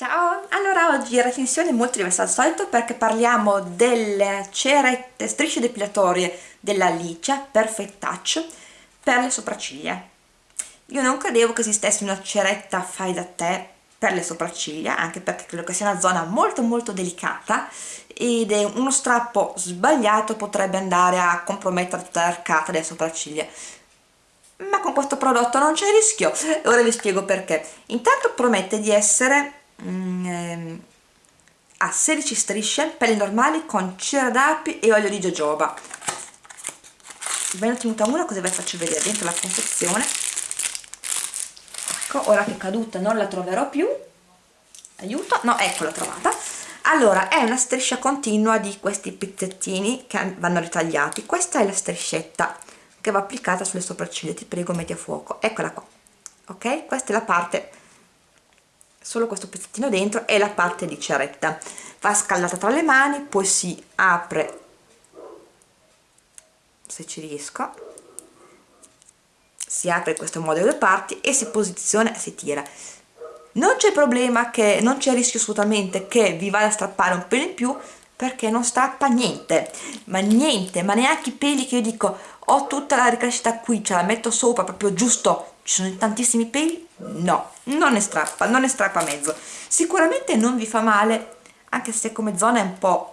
Ciao! Allora oggi recensione molto diversa dal solito perché parliamo delle cerette strisce depilatorie della Licia Perfect Touch per le sopracciglia. Io non credevo che esistesse una ceretta fai da te per le sopracciglia, anche perché credo che sia una zona molto molto delicata ed uno strappo sbagliato potrebbe andare a compromettere tutta l'arcata delle sopracciglia ma con questo prodotto non c'è rischio ora vi spiego perché intanto promette di essere mm, ehm, a 16 strisce pelli normali con cera d'api e olio di jojoba. Ve ne ho tenuta una così vi faccio vedere dentro la confezione? Ecco ora che è caduta non la troverò più. Aiuto, no ecco l'ho trovata. Allora è una striscia continua di questi pizzettini che vanno ritagliati. Questa è la striscetta che va applicata sulle sopracciglia ti prego metti a fuoco. Eccola qua ok? Questa è la parte solo questo pezzettino dentro è la parte di ceretta. Va scaldata tra le mani poi si apre se ci riesco si apre in questo modo le due parti e si posiziona e si tira. Non c'è problema che non c'è rischio assolutamente che vi vada a strappare un pelo in più perché non strappa niente. Ma niente ma neanche i peli che io dico ho tutta la ricrescita qui ce la metto sopra proprio giusto ci sono tantissimi peli? No non ne strappa non ne strappa mezzo. Sicuramente non vi fa male anche se come zona è un po'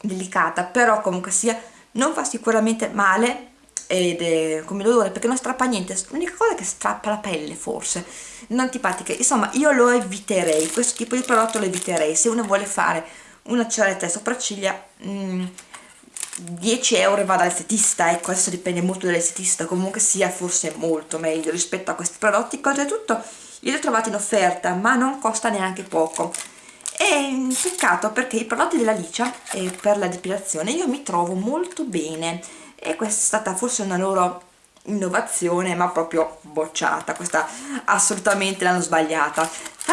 delicata però comunque sia non fa sicuramente male ed è come dolore perché non strappa niente. L'unica cosa è che strappa la pelle forse non antipatica insomma io lo eviterei questo tipo di prodotto lo eviterei. Se uno vuole fare una ceretta e sopracciglia mh, mm, 10 euro va dall'estetista ecco adesso dipende molto dall'estetista comunque sia forse molto meglio rispetto a questi prodotti. Oltretutto li ho trovati in offerta ma non costa neanche poco. E mm, peccato perché i prodotti della Licia eh, per la depilazione io mi trovo molto bene. E questa è stata forse una loro innovazione ma proprio bocciata. Questa assolutamente l'hanno sbagliata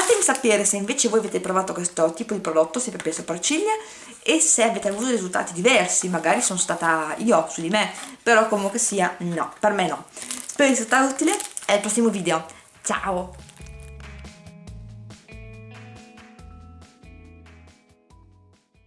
fatemi sapere se invece voi avete provato questo tipo di prodotto sempre per le sopracciglia e se avete avuto risultati diversi. Magari sono stata io su di me però comunque sia no per me no. Spero di essere stata utile al prossimo video. Ciao